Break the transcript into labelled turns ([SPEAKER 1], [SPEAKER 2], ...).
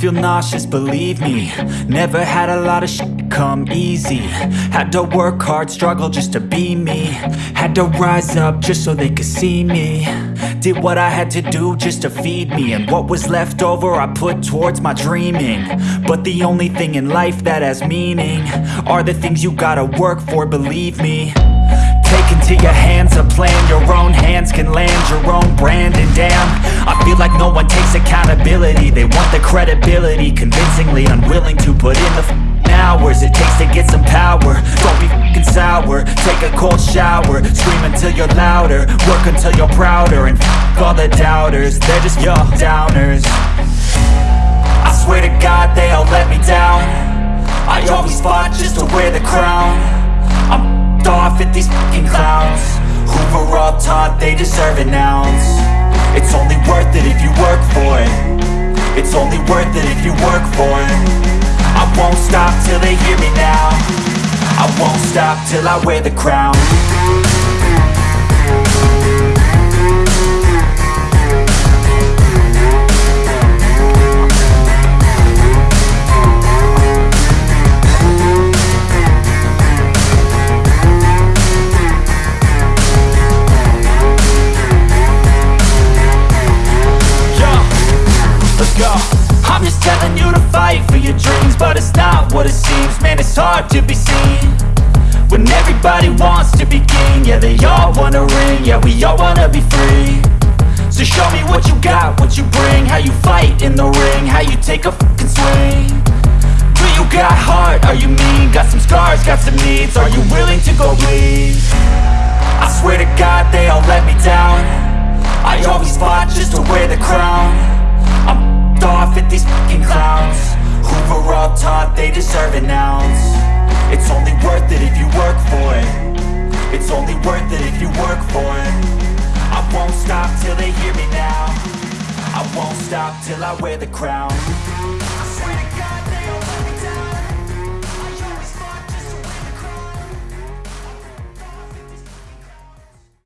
[SPEAKER 1] feel nauseous, believe me. Never had a lot of shit come easy. Had to work hard, struggle just to be me. Had to rise up just so they could see me. Did what I had to do just to feed me. And what was left over I put towards my dreaming. But the only thing in life that has meaning Are the things you gotta work for, believe me like no one takes accountability. They want the credibility Convincingly unwilling to put in the f***ing hours It takes to get some power. Don't be f***ing sour. Take a cold shower. Scream until you're louder. Work until you're prouder. And f*** all the doubters. They're just your downers. I swear to God they all let me down. I always fought just to wear the crown. I'm off at these fucking clowns. Who were all taught they deserve an ounce It's only worth it if you work for it. It's only worth it if you work for it. I won't stop till they hear me now. I won't stop till I wear the crown let's go. I'm just telling you to fight for your dreams But it's not what it seems. Man, it's hard to be seen When everybody wants to be king. Yeah, they all wanna ring. Yeah, we all wanna be free. So show me what you got, what you bring. How you fight in the ring How you take a fucking swing. Do you got heart? Are you mean? Got some scars, got some needs. Are you willing to go bleed? I swear to God they all let me down an ounce It's only worth it if you work for it. It's only worth it if you work for it. I won't stop till they hear me now. I won't stop till I wear the crown